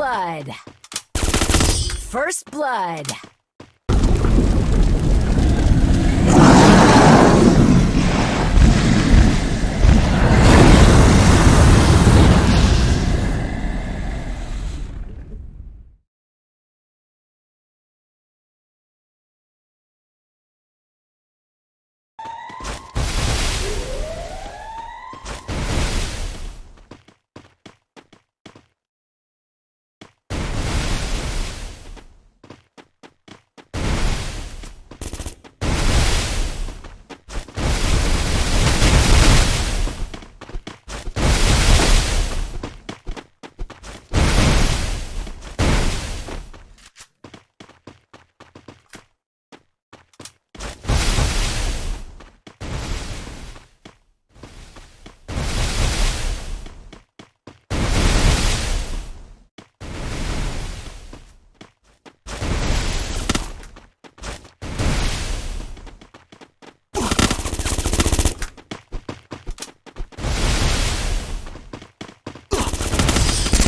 blood. First blood.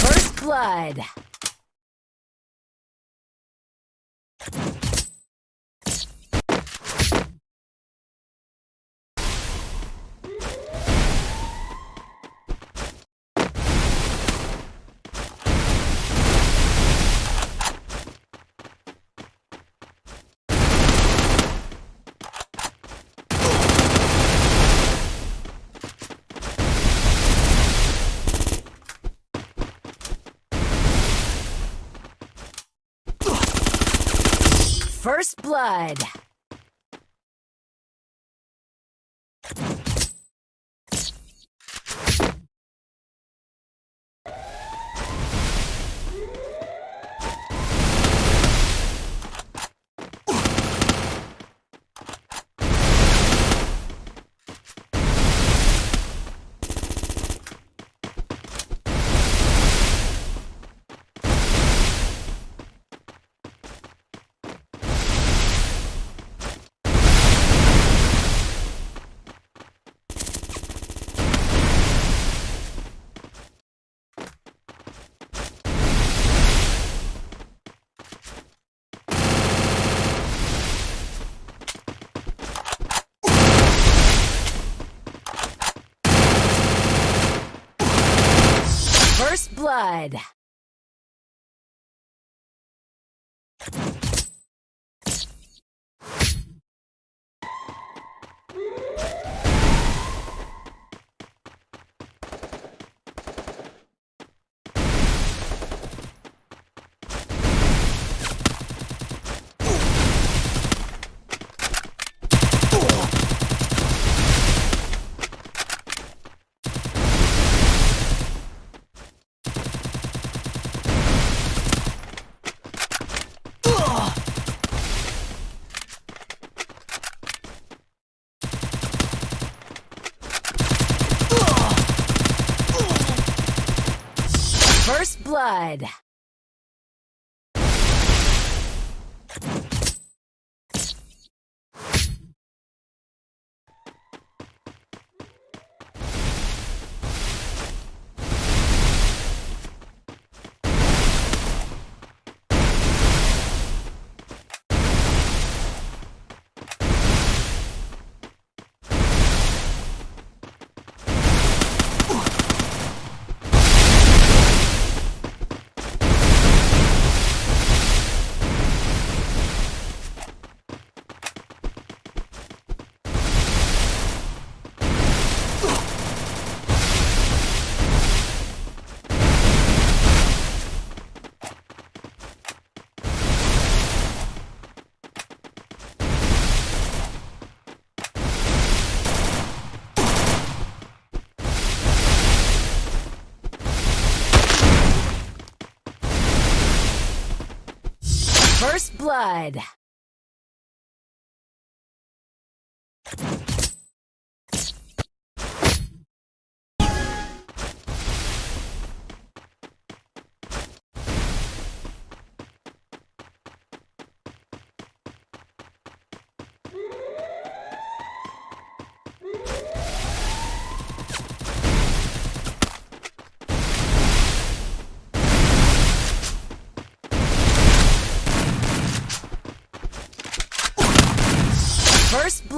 First blood. Blood. First blood. First blood.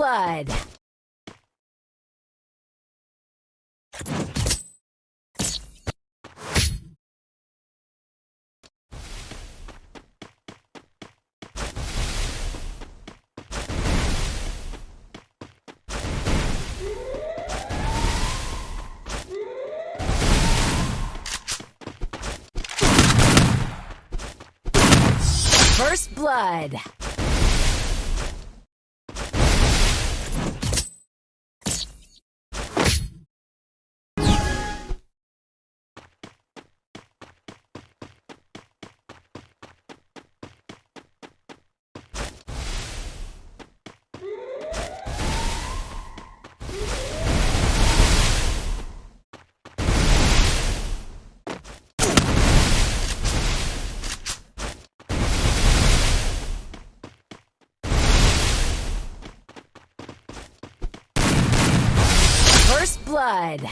Blood. First blood. First blood.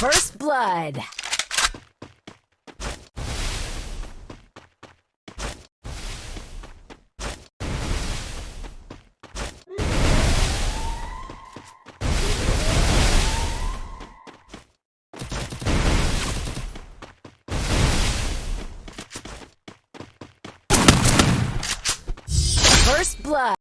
First blood. First blood.